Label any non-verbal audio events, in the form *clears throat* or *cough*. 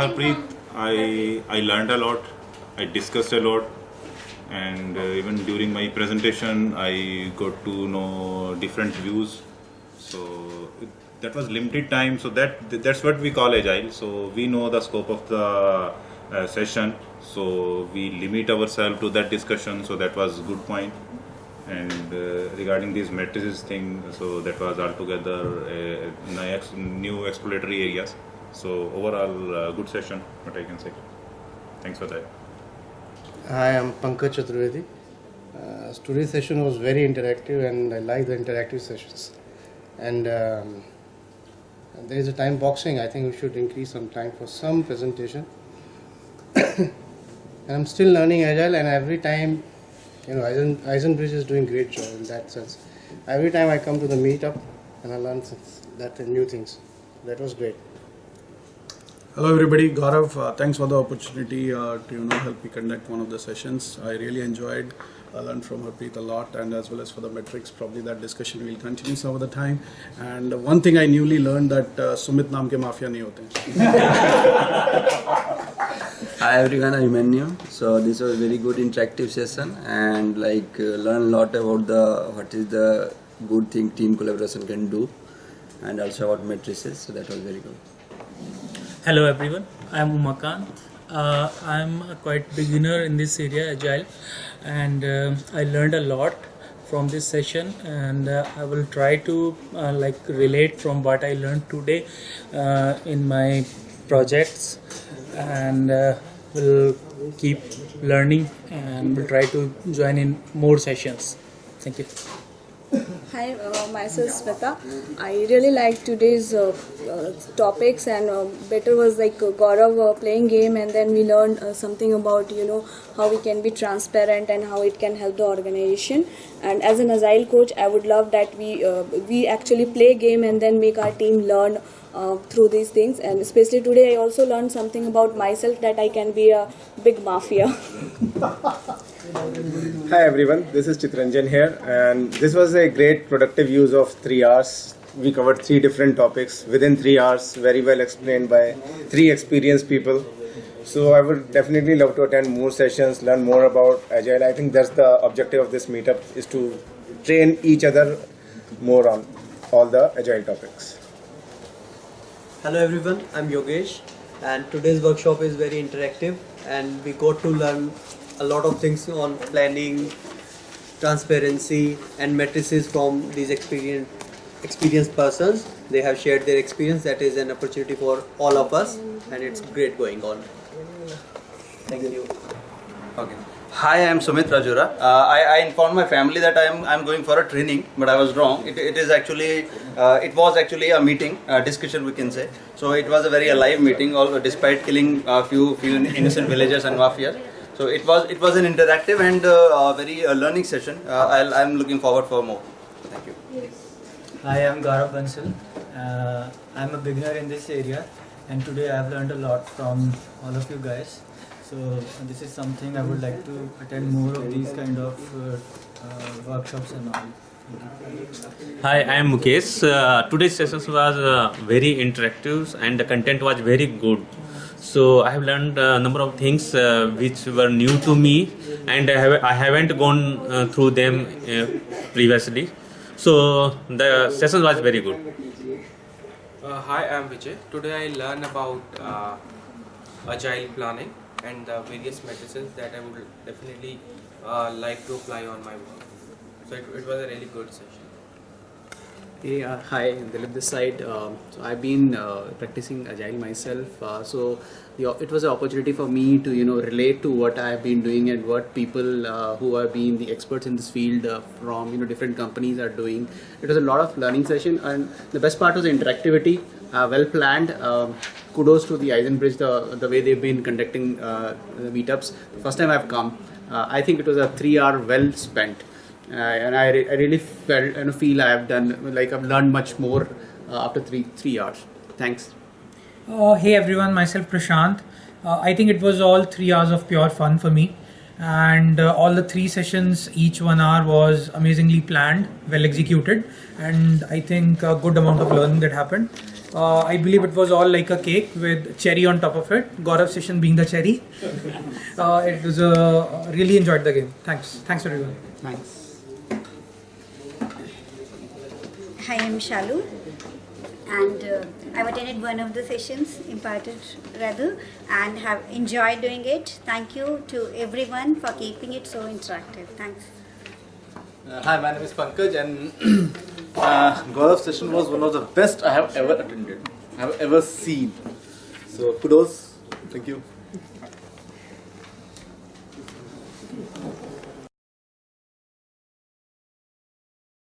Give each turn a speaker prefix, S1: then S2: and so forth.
S1: Harpreet, I I learned a lot. I discussed a lot, and uh, even during my presentation, I got to know different views. So it, that was limited time. So that that's what we call agile. So we know the scope of the uh, session. So we limit ourselves to that discussion. So that was good point. And uh, regarding these matrices thing, so that was altogether uh, new new exploratory areas. So overall, uh, good session. What I can say. Thanks for that.
S2: Hi, I'm Pankaj Chaturvedi. Uh, today's session was very interactive and I like the interactive sessions. And um, there is a time boxing. I think we should increase some time for some presentation. *coughs* and I'm still learning Agile and every time, you know, Eisen, Eisenbridge is doing great job in that sense. Every time I come to the meetup and I learn that and new things. That was great.
S3: Hello everybody, Gaurav, uh, thanks for the opportunity uh, to you know help me conduct one of the sessions. I really enjoyed, uh, I learned from Harpreet a lot and as well as for the metrics, probably that discussion will continue some of the time. And one thing I newly learned that uh, Sumit naam ke mafia nahi hote. *laughs*
S4: Hi everyone, I'm Menu. So this was a very good interactive session and like uh, learn a lot about the what is the good thing team collaboration can do and also about matrices, so that was very good.
S5: Hello everyone, I am Umakant. Uh, I am a quite beginner in this area, Agile, and uh, I learned a lot from this session, and uh, I will try to uh, like relate from what I learned today uh, in my projects, and uh, will keep learning and will try to join in more sessions. Thank you.
S6: Hi, uh, myself Smita. I really liked today's uh, uh, topics, and uh, better was like uh, Gaurav uh, playing game, and then we learned uh, something about you know how we can be transparent and how it can help the organization. And as an agile coach, I would love that we we actually play game and then make our team learn uh, through these things. And especially today, I also learned something about myself that I can be a big mafia. *laughs*
S7: Hi everyone, this is Chitranjan here, and this was a great productive use of three hours. We covered three different topics within three hours, very well explained by three experienced people. So I would definitely love to attend more sessions, learn more about Agile. I think that's the objective of this meetup is to train each other more on all the Agile topics.
S8: Hello everyone, I'm Yogesh and today's workshop is very interactive and we got to learn a lot of things on planning, transparency and matrices from these experienced experienced persons. They have shared their experience that is an opportunity for all of us and it's great going on. Thank you.
S4: Okay. Hi, I am Sumit Rajura. Uh, I, I informed my family that I am I am going for a training, but I was wrong. It, it is actually uh, it was actually a meeting, a discussion we can say. So it was a very alive meeting, although despite killing a few few innocent villagers and mafias. So it was it was an interactive and uh, uh, very uh, learning session. Uh, I'll, I'm looking forward for more. Thank you.
S9: Hi, I'm Gaurav Bansal. Uh, I'm a beginner in this area, and today I've learned a lot from all of you guys. So this is something I would like to attend more of these kind of uh, uh, workshops and all.
S10: Hi, I am Mukesh. Uh, today's session was uh, very interactive and the content was very good. So I have learned a number of things uh, which were new to me and I, have, I haven't gone uh, through them uh, previously. So the session was very good.
S11: Uh, hi, I'm Vijay. Today I learned about uh, agile planning and the various matrices that I would definitely uh, like to apply on my work. So it, it was a really good session.
S12: Hey, uh, hi, Dilip this side. Um, so I've been uh, practicing agile myself. Uh, so the, it was an opportunity for me to you know relate to what I've been doing and what people uh, who have been the experts in this field uh, from you know different companies are doing. It was a lot of learning session, and the best part was the interactivity. Uh, well planned. Um, kudos to the Eisenbridge the the way they've been conducting uh, the meetups. The first time I've come, uh, I think it was a three-hour well spent and I, re- I really felt and feel I have done like I've learned much more after three three hours. Thanks.
S13: Uh, hey everyone, myself Prashant. Uh, I think it was all three hours of pure fun for me, and uh, all the three sessions, each one hour, was amazingly planned, well executed, and I think a good amount of learning that happened. Uh, I believe it was all like a cake with cherry on top of it. Gaurav session being the cherry. Uh, it was uh, really enjoyed the game. Thanks. Thanks everyone.
S12: Thanks.
S14: Hi, I'm Shalu, and uh, I've attended one of the sessions, imparted rather, and have enjoyed doing it. Thank you to everyone for keeping it so interactive. Thanks.
S15: Uh, hi, my name is Pankaj, and *clears throat* uh, session was one of the best I have ever attended, I have ever seen. So kudos, thank you.